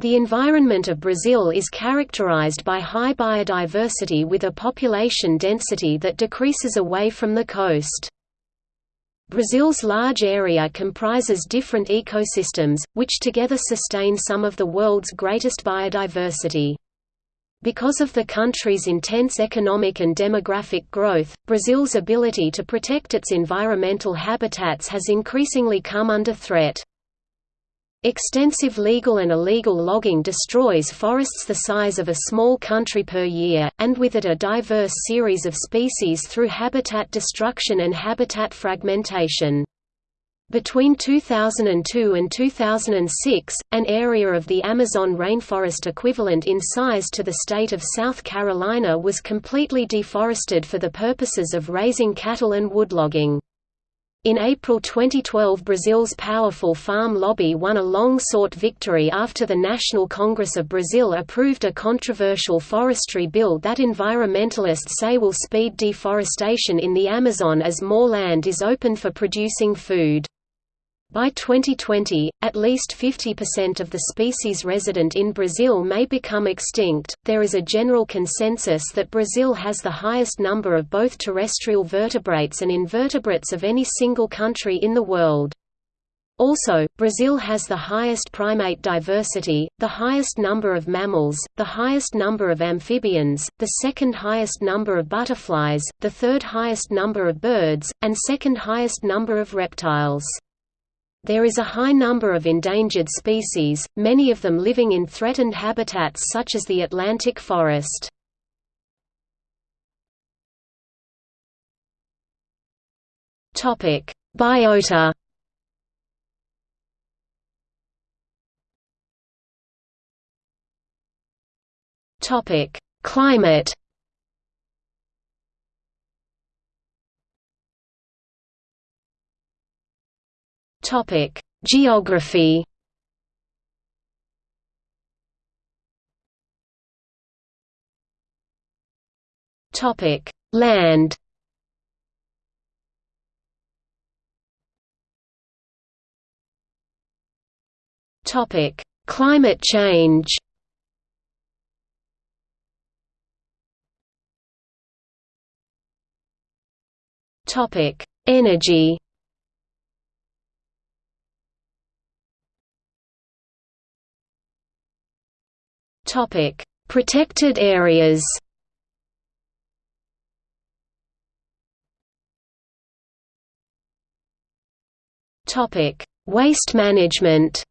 The environment of Brazil is characterized by high biodiversity with a population density that decreases away from the coast. Brazil's large area comprises different ecosystems, which together sustain some of the world's greatest biodiversity. Because of the country's intense economic and demographic growth, Brazil's ability to protect its environmental habitats has increasingly come under threat. Extensive legal and illegal logging destroys forests the size of a small country per year, and with it a diverse series of species through habitat destruction and habitat fragmentation. Between 2002 and 2006, an area of the Amazon rainforest equivalent in size to the state of South Carolina was completely deforested for the purposes of raising cattle and woodlogging. In April 2012 Brazil's powerful farm lobby won a long-sought victory after the National Congress of Brazil approved a controversial forestry bill that environmentalists say will speed deforestation in the Amazon as more land is opened for producing food. By 2020, at least 50% of the species resident in Brazil may become extinct. There is a general consensus that Brazil has the highest number of both terrestrial vertebrates and invertebrates of any single country in the world. Also, Brazil has the highest primate diversity, the highest number of mammals, the highest number of amphibians, the second highest number of butterflies, the third highest number of birds, and second highest number of reptiles. There is a high number of endangered species, many of them living in threatened habitats such as the Atlantic forest. Biota Climate Topic: Geography. Topic: Land. Topic: Climate change. Topic: Energy. Topic: Protected areas. Topic: Waste management.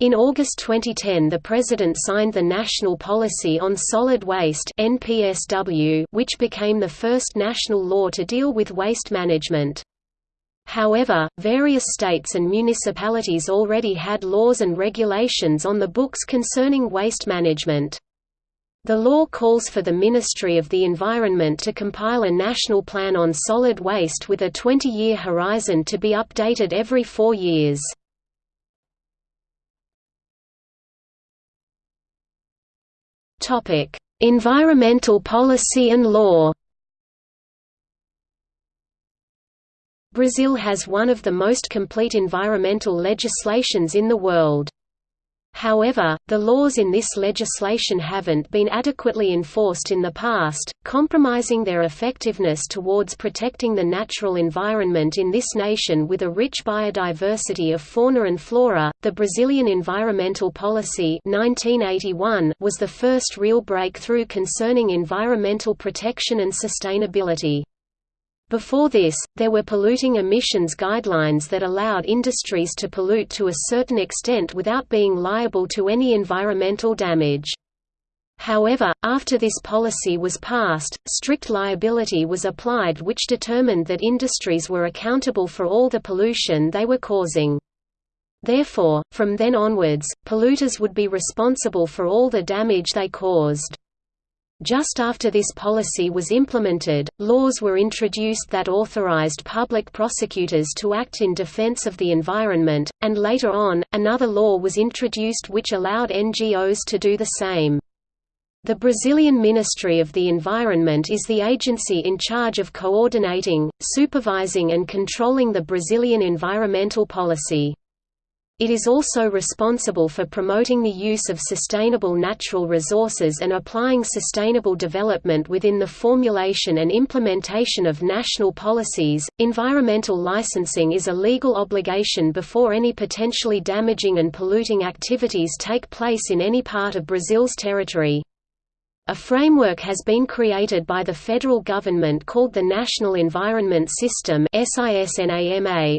In August 2010 the President signed the National Policy on Solid Waste which became the first national law to deal with waste management. However, various states and municipalities already had laws and regulations on the books concerning waste management. The law calls for the Ministry of the Environment to compile a national plan on solid waste with a 20-year horizon to be updated every four years. Environmental policy and law Brazil has one of the most complete environmental legislations in the world. However, the laws in this legislation haven't been adequately enforced in the past, compromising their effectiveness towards protecting the natural environment in this nation with a rich biodiversity of fauna and flora. The Brazilian Environmental Policy 1981 was the first real breakthrough concerning environmental protection and sustainability. Before this, there were polluting emissions guidelines that allowed industries to pollute to a certain extent without being liable to any environmental damage. However, after this policy was passed, strict liability was applied which determined that industries were accountable for all the pollution they were causing. Therefore, from then onwards, polluters would be responsible for all the damage they caused. Just after this policy was implemented, laws were introduced that authorized public prosecutors to act in defense of the environment, and later on, another law was introduced which allowed NGOs to do the same. The Brazilian Ministry of the Environment is the agency in charge of coordinating, supervising and controlling the Brazilian environmental policy. It is also responsible for promoting the use of sustainable natural resources and applying sustainable development within the formulation and implementation of national policies. Environmental licensing is a legal obligation before any potentially damaging and polluting activities take place in any part of Brazil's territory. A framework has been created by the federal government called the National Environment System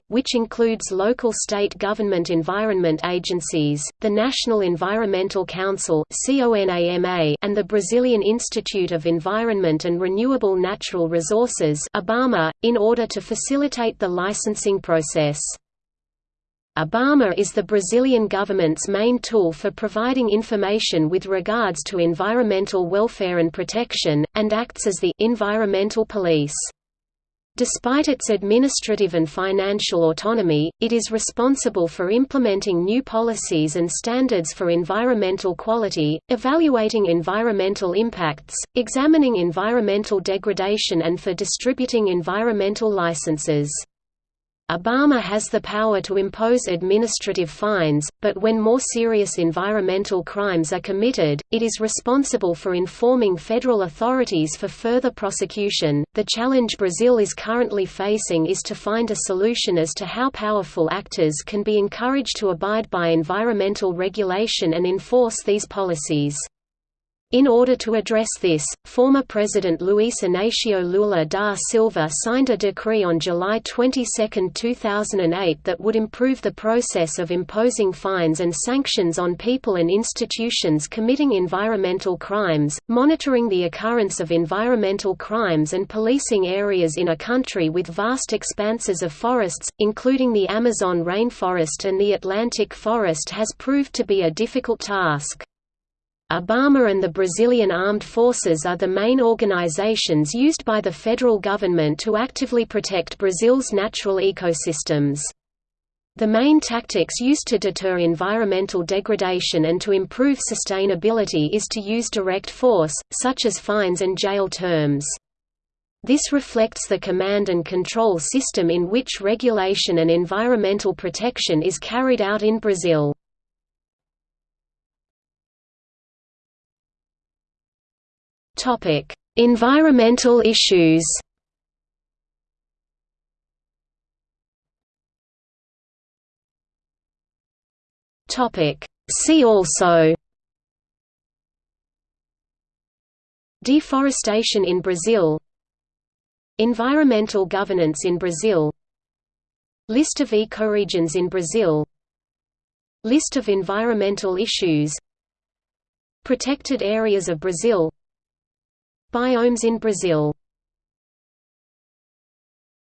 which includes local state government environment agencies, the National Environmental Council and the Brazilian Institute of Environment and Renewable Natural Resources in order to facilitate the licensing process. IBAMA is the Brazilian government's main tool for providing information with regards to environmental welfare and protection, and acts as the environmental police. Despite its administrative and financial autonomy, it is responsible for implementing new policies and standards for environmental quality, evaluating environmental impacts, examining environmental degradation and for distributing environmental licenses. IBAMA has the power to impose administrative fines, but when more serious environmental crimes are committed, it is responsible for informing federal authorities for further prosecution. The challenge Brazil is currently facing is to find a solution as to how powerful actors can be encouraged to abide by environmental regulation and enforce these policies. In order to address this, former President Luiz Inácio Lula da Silva signed a decree on July 22, 2008 that would improve the process of imposing fines and sanctions on people and institutions committing environmental crimes, monitoring the occurrence of environmental crimes and policing areas in a country with vast expanses of forests, including the Amazon rainforest and the Atlantic forest has proved to be a difficult task. IBAMA and the Brazilian Armed Forces are the main organizations used by the federal government to actively protect Brazil's natural ecosystems. The main tactics used to deter environmental degradation and to improve sustainability is to use direct force, such as fines and jail terms. This reflects the command and control system in which regulation and environmental protection is carried out in Brazil. Topic: Environmental issues. Topic: See also. Deforestation in Brazil. Environmental governance in Brazil. List of ecoregions in Brazil. List of environmental issues. Protected areas of Brazil Biomes in Brazil